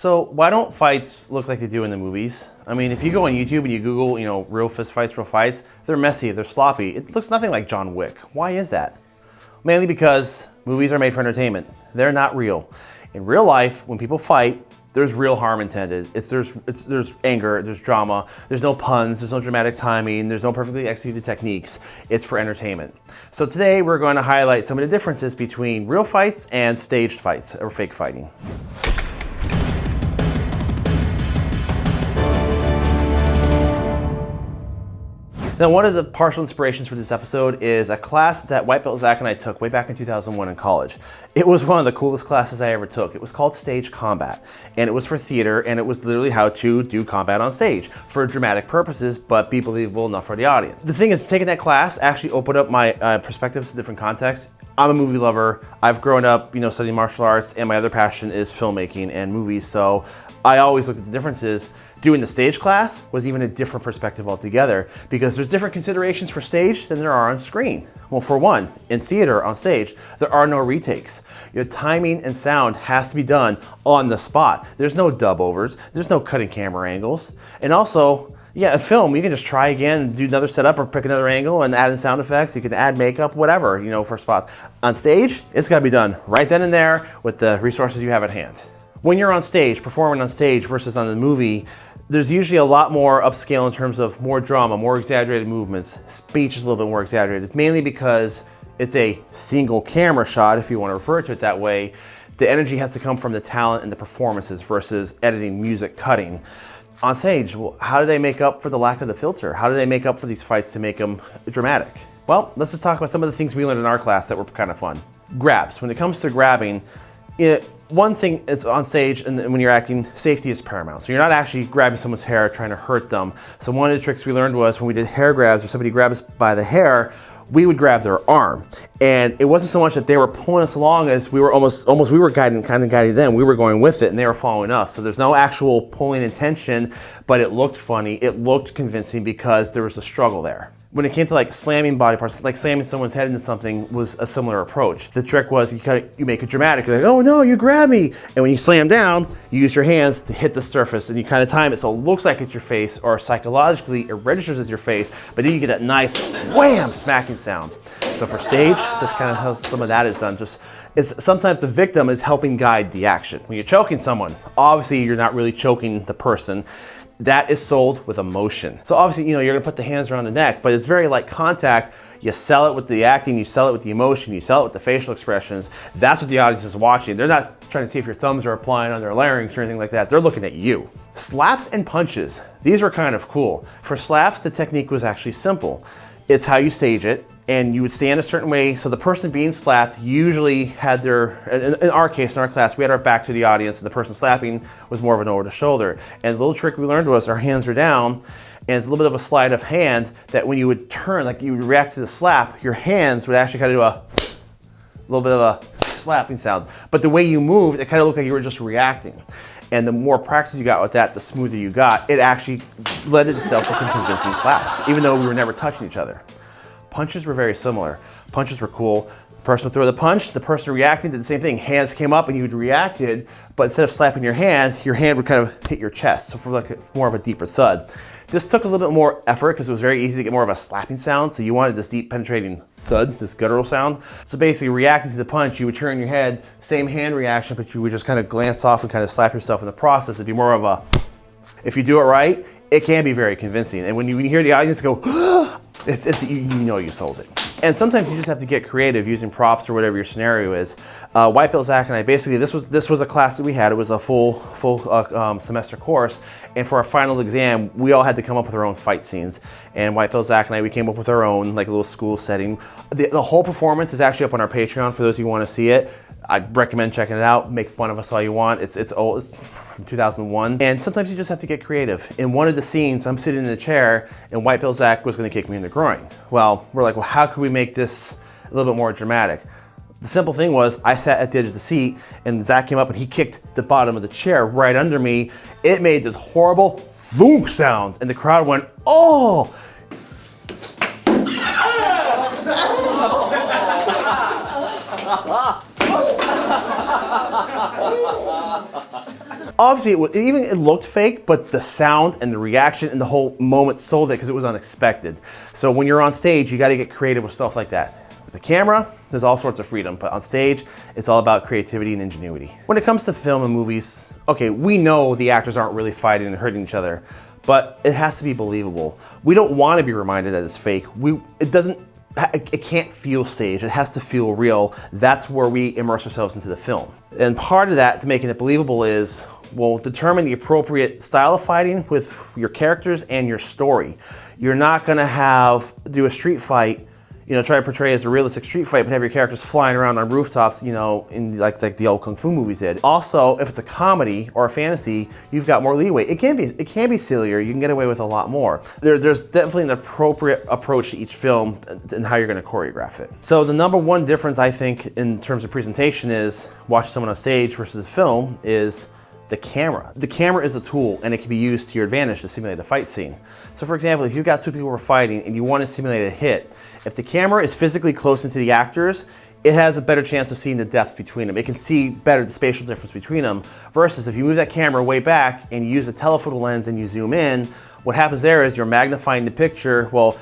So why don't fights look like they do in the movies? I mean, if you go on YouTube and you Google, you know, real fist fights, real fights, they're messy, they're sloppy. It looks nothing like John Wick. Why is that? Mainly because movies are made for entertainment. They're not real. In real life, when people fight, there's real harm intended. It's there's it's there's anger, there's drama, there's no puns, there's no dramatic timing, there's no perfectly executed techniques. It's for entertainment. So today we're going to highlight some of the differences between real fights and staged fights or fake fighting. Now, one of the partial inspirations for this episode is a class that White Belt Zach and I took way back in 2001 in college. It was one of the coolest classes I ever took. It was called Stage Combat, and it was for theater, and it was literally how to do combat on stage for dramatic purposes, but be believable enough for the audience. The thing is, taking that class actually opened up my uh, perspectives to different contexts. I'm a movie lover. I've grown up, you know, studying martial arts, and my other passion is filmmaking and movies, so I always look at the differences Doing the stage class was even a different perspective altogether because there's different considerations for stage than there are on screen. Well, for one, in theater on stage, there are no retakes. Your timing and sound has to be done on the spot. There's no dub overs, there's no cutting camera angles. And also, yeah, a film, you can just try again and do another setup or pick another angle and add in sound effects. You can add makeup, whatever, you know, for spots. On stage, it's gotta be done right then and there with the resources you have at hand. When you're on stage, performing on stage versus on the movie, there's usually a lot more upscale in terms of more drama, more exaggerated movements. Speech is a little bit more exaggerated, mainly because it's a single camera shot, if you want to refer to it that way. The energy has to come from the talent and the performances versus editing, music, cutting. On stage, well, how do they make up for the lack of the filter? How do they make up for these fights to make them dramatic? Well, let's just talk about some of the things we learned in our class that were kind of fun. Grabs. When it comes to grabbing, it, one thing is on stage and when you're acting, safety is paramount. So you're not actually grabbing someone's hair trying to hurt them. So one of the tricks we learned was when we did hair grabs or somebody grabs by the hair, we would grab their arm. And it wasn't so much that they were pulling us along as we were almost, almost we were guiding, kind of guiding them. We were going with it and they were following us. So there's no actual pulling intention, but it looked funny. It looked convincing because there was a struggle there when it came to like slamming body parts, like slamming someone's head into something was a similar approach. The trick was you kind of, you make it dramatic. You're like, oh no, you grab me. And when you slam down, you use your hands to hit the surface and you kind of time it so it looks like it's your face or psychologically it registers as your face, but then you get that nice wham smacking sound. So for stage, that's kind of how some of that is done. Just it's sometimes the victim is helping guide the action. When you're choking someone, obviously you're not really choking the person that is sold with emotion. So obviously, you know, you're gonna put the hands around the neck, but it's very like contact. You sell it with the acting, you sell it with the emotion, you sell it with the facial expressions. That's what the audience is watching. They're not trying to see if your thumbs are applying on their larynx or anything like that. They're looking at you. Slaps and punches. These were kind of cool. For slaps, the technique was actually simple. It's how you stage it and you would stand a certain way. So the person being slapped usually had their, in our case, in our class, we had our back to the audience and the person slapping was more of an over the shoulder. And the little trick we learned was our hands are down and it's a little bit of a sleight of hand that when you would turn, like you would react to the slap, your hands would actually kind of do a little bit of a slapping sound. But the way you moved, it kind of looked like you were just reacting. And the more practice you got with that, the smoother you got. It actually led itself to some convincing slaps, even though we were never touching each other. Punches were very similar. Punches were cool. Person would throw the punch, the person reacting did the same thing. Hands came up and you reacted, but instead of slapping your hand, your hand would kind of hit your chest, so for like a, more of a deeper thud. This took a little bit more effort because it was very easy to get more of a slapping sound, so you wanted this deep penetrating thud, this guttural sound. So basically reacting to the punch, you would turn your head, same hand reaction, but you would just kind of glance off and kind of slap yourself in the process. It'd be more of a, if you do it right, it can be very convincing. And when you, when you hear the audience go, ah! It's, it's, you, you know you sold it. And sometimes you just have to get creative using props or whatever your scenario is. Uh, White Belt Zach and I, basically, this was this was a class that we had. It was a full full uh, um, semester course. And for our final exam, we all had to come up with our own fight scenes. And White Belt Zach and I, we came up with our own, like a little school setting. The, the whole performance is actually up on our Patreon for those who want to see it. I recommend checking it out. Make fun of us all you want. It's it's old. It's from 2001. And sometimes you just have to get creative. In one of the scenes, I'm sitting in a chair and White Belt Zach was going to kick me in the groin. Well, we're like, well, how can we make this a little bit more dramatic? The simple thing was I sat at the edge of the seat and Zach came up and he kicked the bottom of the chair right under me. It made this horrible thunk sound and the crowd went, oh! obviously it, was, even it looked fake, but the sound and the reaction and the whole moment sold it because it was unexpected. So when you're on stage, you got to get creative with stuff like that. With the camera, there's all sorts of freedom, but on stage, it's all about creativity and ingenuity. When it comes to film and movies, okay, we know the actors aren't really fighting and hurting each other, but it has to be believable. We don't want to be reminded that it's fake. We, it doesn't it can't feel staged, it has to feel real. That's where we immerse ourselves into the film. And part of that to making it believable is, well, determine the appropriate style of fighting with your characters and your story. You're not gonna have, do a street fight you know, try to portray as a realistic street fight, but have your characters flying around on rooftops, you know, in like, like the old kung fu movies did. Also, if it's a comedy or a fantasy, you've got more leeway. It can be, it can be sillier. You can get away with a lot more. There, there's definitely an appropriate approach to each film and how you're going to choreograph it. So the number one difference I think in terms of presentation is watching someone on stage versus film is the camera. The camera is a tool and it can be used to your advantage to simulate a fight scene. So for example, if you've got two people who are fighting and you want to simulate a hit, if the camera is physically close into the actors, it has a better chance of seeing the depth between them. It can see better the spatial difference between them versus if you move that camera way back and you use a telephoto lens and you zoom in, what happens there is you're magnifying the picture. Well,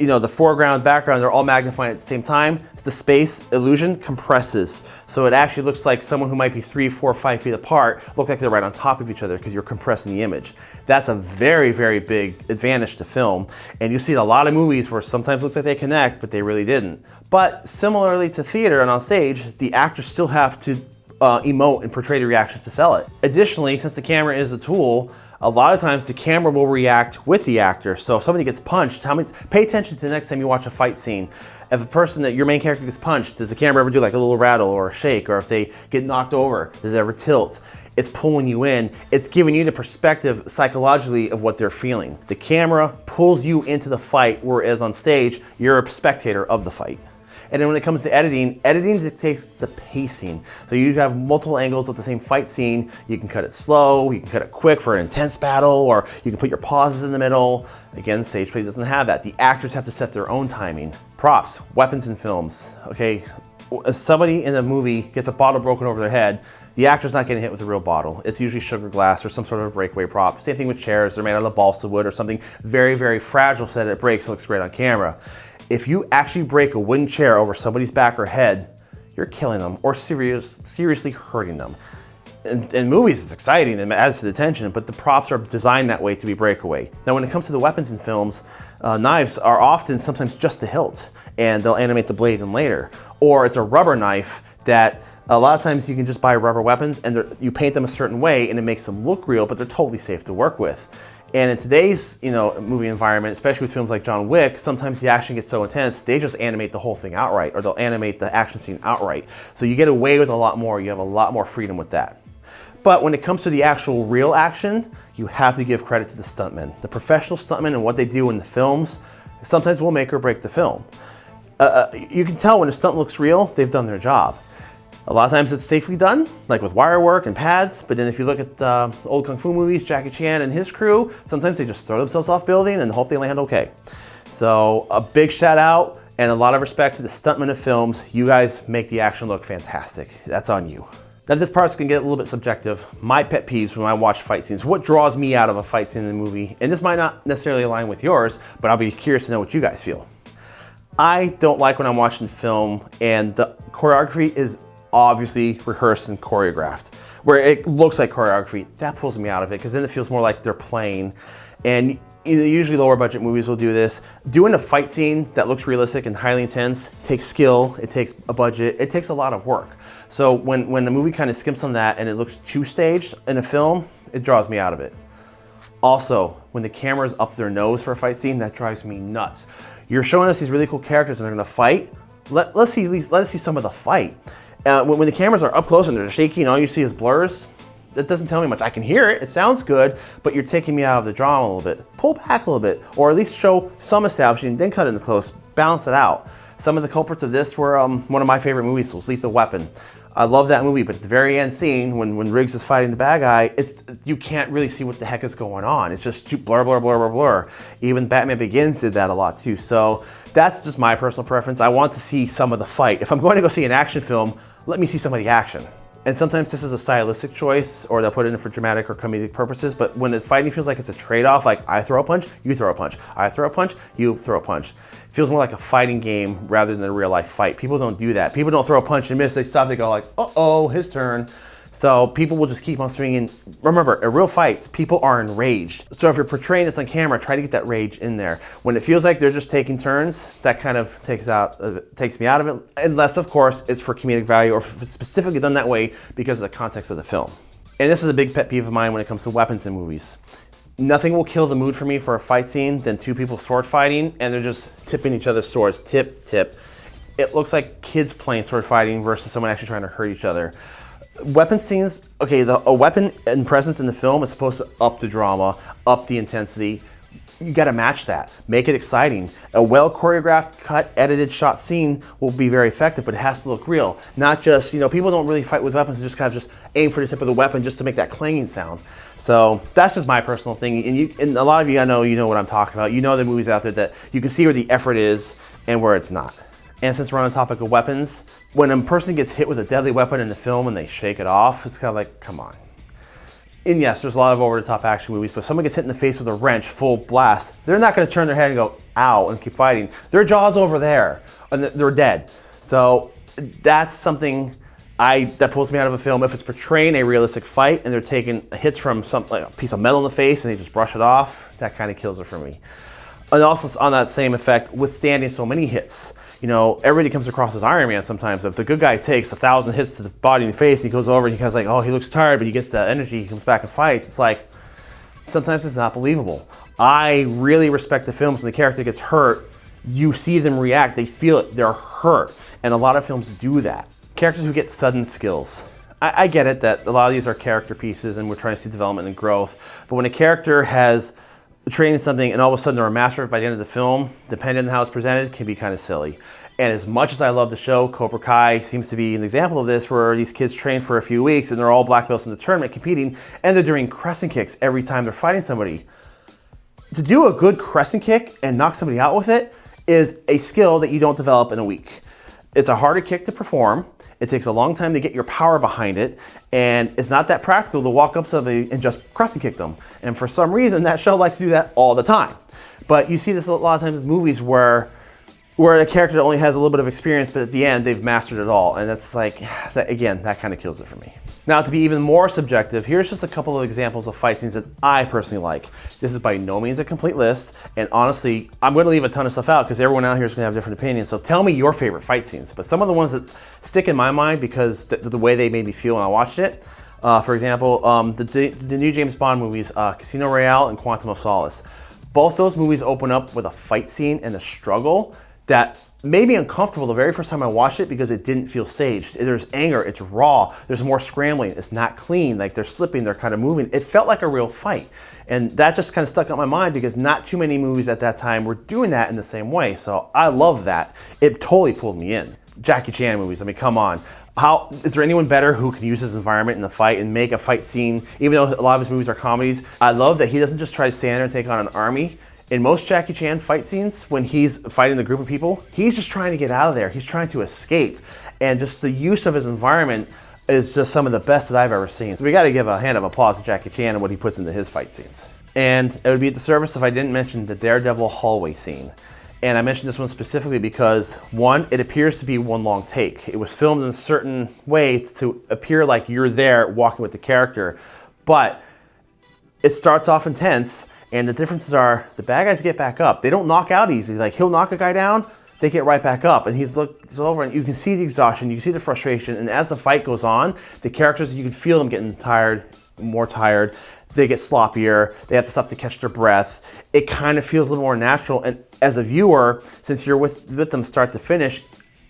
you know, the foreground, background, they're all magnifying at the same time. The space illusion compresses. So it actually looks like someone who might be three, four, five feet apart look like they're right on top of each other because you're compressing the image. That's a very, very big advantage to film. And you see in a lot of movies where sometimes looks like they connect, but they really didn't. But similarly to theater and on stage, the actors still have to uh, emote and portray the reactions to sell it. Additionally, since the camera is a tool, a lot of times the camera will react with the actor. So if somebody gets punched, how many, pay attention to the next time you watch a fight scene. If a person that your main character gets punched, does the camera ever do like a little rattle or a shake? Or if they get knocked over, does it ever tilt? It's pulling you in. It's giving you the perspective psychologically of what they're feeling. The camera pulls you into the fight, whereas on stage, you're a spectator of the fight. And then when it comes to editing, editing dictates the pacing. So you have multiple angles of the same fight scene. You can cut it slow, you can cut it quick for an intense battle, or you can put your pauses in the middle. Again, stage play doesn't have that. The actors have to set their own timing. Props, weapons in films, okay? somebody in a movie gets a bottle broken over their head, the actor's not getting hit with a real bottle. It's usually sugar glass or some sort of breakaway prop. Same thing with chairs. They're made out of balsa wood or something very, very fragile so that it breaks and looks great on camera. If you actually break a wooden chair over somebody's back or head, you're killing them or serious, seriously hurting them. In, in, movies, it's exciting and adds to the tension, but the props are designed that way to be breakaway. Now, when it comes to the weapons in films, uh, knives are often sometimes just the hilt, and they'll animate the blade in later. Or it's a rubber knife that a lot of times you can just buy rubber weapons and you paint them a certain way and it makes them look real, but they're totally safe to work with. And in today's you know, movie environment, especially with films like John Wick, sometimes the action gets so intense, they just animate the whole thing outright, or they'll animate the action scene outright. So you get away with a lot more, you have a lot more freedom with that. But when it comes to the actual real action, you have to give credit to the stuntmen. The professional stuntmen and what they do in the films sometimes will make or break the film. Uh, uh you can tell when a stunt looks real, they've done their job. A lot of times it's safely done, like with wire work and pads, but then if you look at uh, old Kung Fu movies, Jackie Chan and his crew, sometimes they just throw themselves off building and hope they land okay. So a big shout out and a lot of respect to the stuntmen of films. You guys make the action look fantastic. That's on you. Now this part's gonna get a little bit subjective. My pet peeves when I watch fight scenes, what draws me out of a fight scene in the movie, and this might not necessarily align with yours, but I'll be curious to know what you guys feel. I don't like when I'm watching film and the choreography is obviously rehearsed and choreographed, where it looks like choreography. That pulls me out of it because then it feels more like they're playing. And usually lower budget movies will do this. Doing a fight scene that looks realistic and highly intense takes skill, it takes a budget, it takes a lot of work. So when, when the movie kind of skimps on that and it looks too staged in a film, it draws me out of it. Also, when the camera's up their nose for a fight scene, that drives me nuts. You're showing us these really cool characters and they're gonna fight. Let, let's see, let us see some of the fight. Uh, when, when, the cameras are up close and they're shaky and all you see is blurs, that doesn't tell me much. I can hear it, it sounds good, but you're taking me out of the drama a little bit. Pull back a little bit, or at least show some establishing, then cut into close, balance it out. Some of the culprits of this were um, one of my favorite movies, was Lethal Weapon. I love that movie, but at the very end scene, when, when Riggs is fighting the bad guy, it's you can't really see what the heck is going on. It's just too blur, blur, blur, blur, blur. Even Batman Begins did that a lot too. So that's just my personal preference. I want to see some of the fight. If I'm going to go see an action film, let me see some of the action. And sometimes this is a stylistic choice or they'll put it in for dramatic or comedic purposes. But when the fighting feels like it's a trade-off, like I throw a punch, you throw a punch. I throw a punch, you throw a punch. It feels more like a fighting game rather than a real life fight. People don't do that. People don't throw a punch and miss. They stop, they go like, uh-oh, his turn. So people will just keep on swinging. Remember, in real fights, people are enraged. So if you're portraying this on camera, try to get that rage in there. When it feels like they're just taking turns, that kind of takes out, uh, takes me out of it. Unless, of course, it's for comedic value or specifically done that way because of the context of the film. And this is a big pet peeve of mine when it comes to weapons in movies. Nothing will kill the mood for me for a fight scene than two people sword fighting and they're just tipping each other's swords, tip, tip. It looks like kids playing sword fighting versus someone actually trying to hurt each other weapon scenes, okay, the, a weapon and presence in the film is supposed to up the drama, up the intensity. You gotta match that, make it exciting. A well choreographed, cut, edited shot scene will be very effective, but it has to look real. Not just, you know, people don't really fight with weapons, they just kind of just aim for the tip of the weapon just to make that clanging sound. So that's just my personal thing. And, you, and a lot of you, I know, you know what I'm talking about. You know the movies out there that you can see where the effort is and where it's not. And since we're on the topic of weapons, when a person gets hit with a deadly weapon in the film and they shake it off, it's kind of like, come on. And yes, there's a lot of over-the-top action movies, but if someone gets hit in the face with a wrench, full blast, they're not going to turn their head and go, ow, and keep fighting. Their jaw's over there, and they're dead. So that's something I that pulls me out of a film. If it's portraying a realistic fight and they're taking hits from some like a piece of metal in the face and they just brush it off, that kind of kills it for me. And also on that same effect, withstanding so many hits you know, everybody comes across as Iron Man sometimes. If the good guy takes a thousand hits to the body and the face, and he goes over and he kind of like, oh, he looks tired, but he gets the energy, he comes back and fights. It's like, sometimes it's not believable. I really respect the films when the character gets hurt, you see them react, they feel it, they're hurt. And a lot of films do that. Characters who get sudden skills. I, I get it that a lot of these are character pieces and we're trying to see development and growth, but when a character has training something and all of a sudden they're a master by the end of the film, depending on how it's presented, can be kind of silly. And as much as I love the show, Cobra Kai seems to be an example of this where these kids train for a few weeks and they're all black belts in the tournament competing and they're doing crescent kicks every time they're fighting somebody. To do a good crescent kick and knock somebody out with it is a skill that you don't develop in a week. It's a harder kick to perform. It takes a long time to get your power behind it, and it's not that practical to walk up to somebody and just crescent kick them. And for some reason, that show likes to do that all the time. But you see this a lot of times in movies where where a character only has a little bit of experience, but at the end they've mastered it all. And that's like, that, again, that kind of kills it for me. Now to be even more subjective, here's just a couple of examples of fight scenes that I personally like. This is by no means a complete list, and honestly, I'm gonna leave a ton of stuff out because everyone out here is gonna have different opinions, so tell me your favorite fight scenes. But some of the ones that stick in my mind because the, the way they made me feel when I watched it, uh, for example, um, the, the new James Bond movies, uh, Casino Royale and Quantum of Solace. Both those movies open up with a fight scene and a struggle that made me uncomfortable the very first time I watched it because it didn't feel staged. There's anger, it's raw, there's more scrambling, it's not clean, like they're slipping, they're kind of moving. It felt like a real fight. And that just kind of stuck out my mind because not too many movies at that time were doing that in the same way. So I love that. It totally pulled me in. Jackie Chan movies, I mean, come on. How, is there anyone better who can use his environment in the fight and make a fight scene, even though a lot of his movies are comedies? I love that he doesn't just try to stand there and take on an army in most Jackie Chan fight scenes, when he's fighting the group of people, he's just trying to get out of there. He's trying to escape. And just the use of his environment is just some of the best that I've ever seen. So we gotta give a hand of applause to Jackie Chan and what he puts into his fight scenes. And it would be at the service if I didn't mention the Daredevil hallway scene. And I mentioned this one specifically because one, it appears to be one long take. It was filmed in a certain way to appear like you're there walking with the character, but it starts off intense and the differences are the bad guys get back up. They don't knock out easy. Like he'll knock a guy down, they get right back up. And he's looks over and you can see the exhaustion, you can see the frustration. And as the fight goes on, the characters, you can feel them getting tired, more tired. They get sloppier. They have to stop to catch their breath. It kind of feels a little more natural. And as a viewer, since you're with, with them start to finish,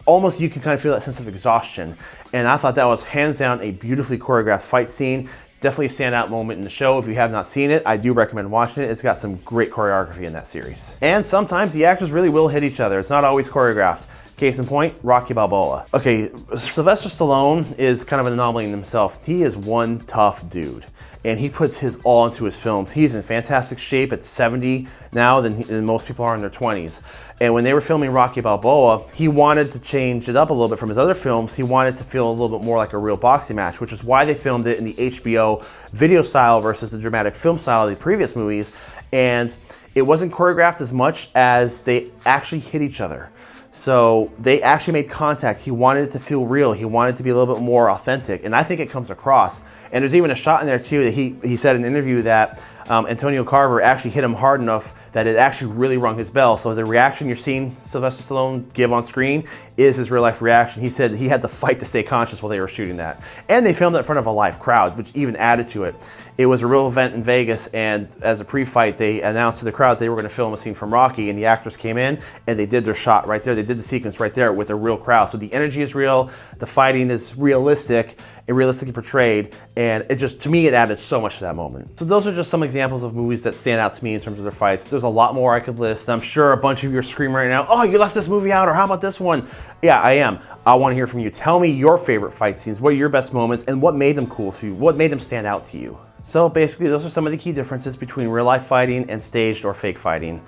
almost you can kind of feel that sense of exhaustion. And I thought that was hands down a beautifully choreographed fight scene. Definitely a standout moment in the show. If you have not seen it, I do recommend watching it. It's got some great choreography in that series. And sometimes the actors really will hit each other. It's not always choreographed. Case in point, Rocky Balboa. Okay, Sylvester Stallone is kind of an anomaly in himself. He is one tough dude and he puts his all into his films. He's in fantastic shape at 70 now than, he, than, most people are in their 20s. And when they were filming Rocky Balboa, he wanted to change it up a little bit from his other films. He wanted to feel a little bit more like a real boxing match, which is why they filmed it in the HBO video style versus the dramatic film style of the previous movies. And it wasn't choreographed as much as they actually hit each other. So they actually made contact. He wanted it to feel real. He wanted it to be a little bit more authentic. And I think it comes across. And there's even a shot in there too that he, he said in an interview that um, Antonio Tarver actually hit him hard enough that it actually really rung his bell. So the reaction you're seeing Sylvester Stallone give on screen is his real life reaction. He said he had to fight to stay conscious while they were shooting that. And they filmed it in front of a live crowd, which even added to it. It was a real event in Vegas, and as a pre-fight, they announced to the crowd they were going to film a scene from Rocky, and the actors came in and they did their shot right there. They did the sequence right there with a real crowd. So the energy is real, the fighting is realistic, and realistically portrayed, and it just, to me, it added so much to that moment. So those are just some examples of movies that stand out to me in terms of their fights. There's a lot more I could list. I'm sure a bunch of you are screaming right now, oh, you left this movie out, or how about this one? Yeah, I am. I want to hear from you. Tell me your favorite fight scenes, what are your best moments, and what made them cool to you? What made them stand out to you? So basically those are some of the key differences between real life fighting and staged or fake fighting.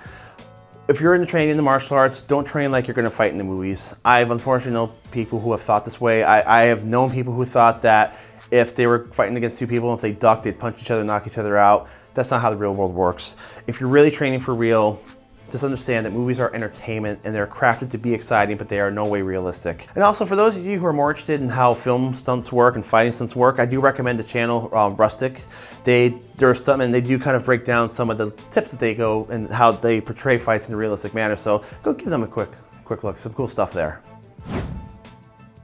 If you're in training in the martial arts, don't train like you're gonna fight in the movies. I've unfortunately known people who have thought this way. I, I have known people who thought that if they were fighting against two people, if they ducked, they'd punch each other, knock each other out. That's not how the real world works. If you're really training for real, just understand that movies are entertainment and they're crafted to be exciting, but they are no way realistic. And also for those of you who are more interested in how film stunts work and fighting stunts work, I do recommend the channel um, Rustic. They, they're a stuntman, they do kind of break down some of the tips that they go and how they portray fights in a realistic manner. So go give them a quick, quick look, some cool stuff there.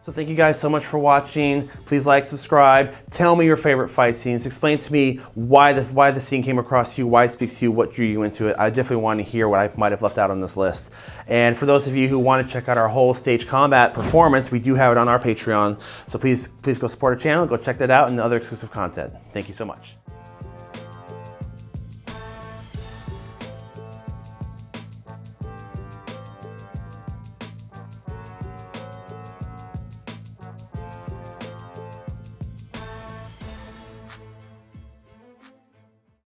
So thank you guys so much for watching. Please like, subscribe. Tell me your favorite fight scenes. Explain to me why the, why the scene came across you, why it speaks to you, what drew you into it. I definitely want to hear what I might have left out on this list. And for those of you who want to check out our whole stage combat performance, we do have it on our Patreon. So please, please go support our channel, go check that out and the other exclusive content. Thank you so much.